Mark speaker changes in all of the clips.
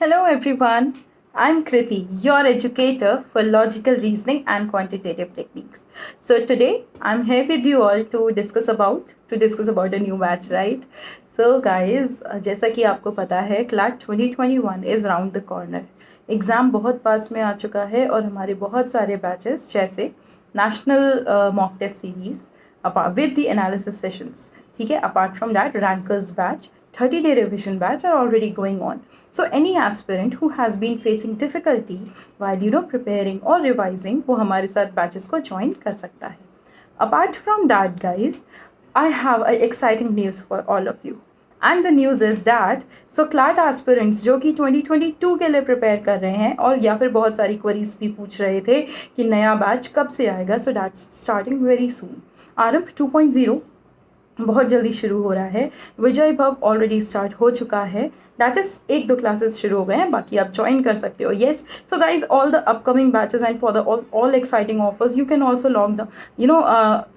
Speaker 1: Hello everyone, I'm Kriti, your educator for logical reasoning and quantitative techniques. So today I'm here with you all to discuss about to discuss about a new batch, right? So guys, जैसा कि आपको पता है CLAT 2021 is round the corner exam बहुत पास में आ चुका है और हमारे बहुत सारे बैचेस जैसे national mock test series with the analysis sessions ठीक है apart from that rankers batch 30 day revision batch are already going on. So any aspirant who has been facing difficulty while you know preparing or revising वो हमारे साथ batches को join कर सकता है. Apart from that guys, I have a exciting news for all of you. And the news is that so CLAT aspirants जो कि 2022 के लिए प्रिपेयर कर रहे हैं और या फिर बहुत सारी क्वरीज भी पूछ रहे थे कि नया बैच कब से आएगा so that's starting very soon Aarambh 2.0 बहुत जल्दी शुरू हो रहा है। विजय भव ऑलरेडी स्टार्ट हो चुका है। दैट इज़ एक दो क्लासेस शुरू हो गए हैं, बाकी आप ज्वाइन कर सकते हो। Yes so guys all the upcoming batches and for the all exciting offers you can also log the you know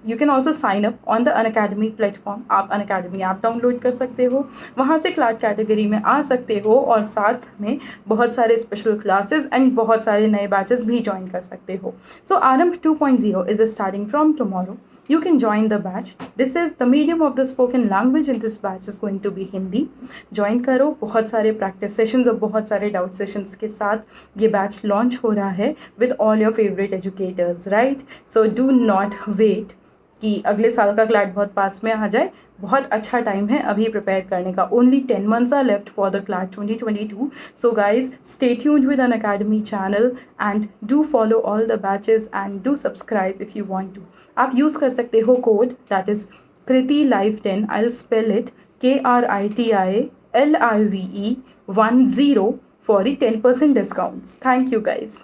Speaker 1: you can also sign up on the Unacademy platform आप अन अकेडमी ऐप डाउनलोड कर सकते हो। वहाँ से class category में आ सकते हो और साथ में बहुत सारे स्पेशल क्लासेज एंड बहुत सारे नए बैचेस भी ज्वाइन कर सकते हो। So Aarambh two point zero is starting from tomorrow you can join the batch this is the medium of the spoken language in this batch is going to be hindi join करो बहुत सारे practice sessions और बहुत सारे doubt sessions के साथ ये batch launch हो रहा है with all your favorite educators right so do not wait कि अगले साल का क्लैट बहुत पास में आ जाए। बहुत अच्छा टाइम है अभी प्रिपेयर करने का। Only ten months are left for the CLAT 2022 so guys stay tuned with Unacademy channel and do follow all the batches and do subscribe if you want to आप यूज़ कर सकते हो code that is Kriti live ten I will spell it K R I T I L I V E one zero for the ten percent discounts thank you guys